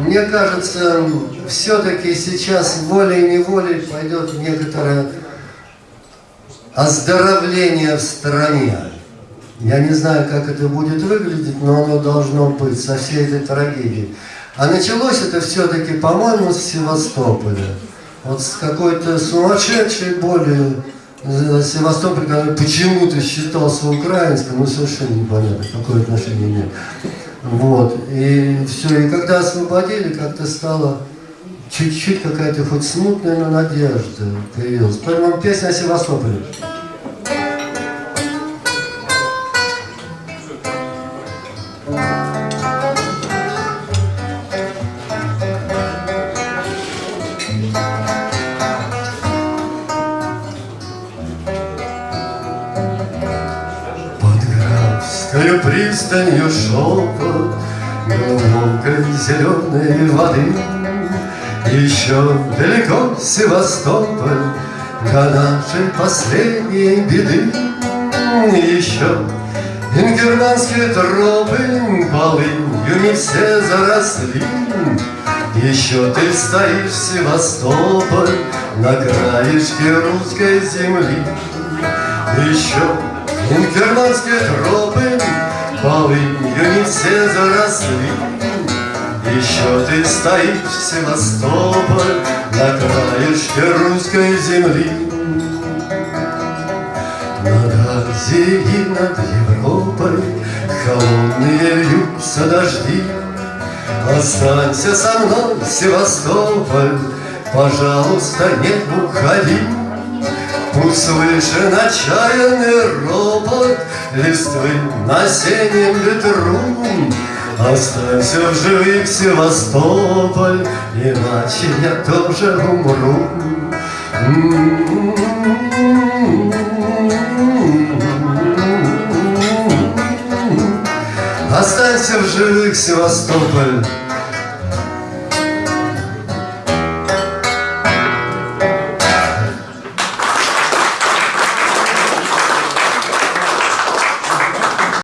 мне кажется, все-таки сейчас волей-неволей пойдет некоторое оздоровление в стране. Я не знаю, как это будет выглядеть, но оно должно быть со всей этой трагедией. А началось это все-таки, по-моему, с Севастополя. Вот с какой-то сумасшедшей боли Севастополь, который почему-то считался украинским, ну совершенно непонятно, какое отношение имеет. Вот, и все, и когда освободили, как-то стало чуть-чуть какая-то хоть смутная, но надежда появилась. Поэтому песня о Севастополе. Под пристанью шелка Глубокой зеленой воды. Еще далеко Севастополь До нашей последней беды. Еще Ингерманские тропы полынью не все заросли. Еще ты стоишь, Севастополь, на краешке русской земли. Еще Ингерманские тропы полынью не все заросли. Еще ты стоишь, Севастополь, на краешке русской земли. Над Азией, над Европой Холодные льются дожди. Останься со мной, Севастополь Пожалуйста, не уходи Пусть слышен отчаянный ропот Листвы на осеннем ветру. Останься в живых, Севастополь Иначе я тоже умру. Останься в живых, Севастополь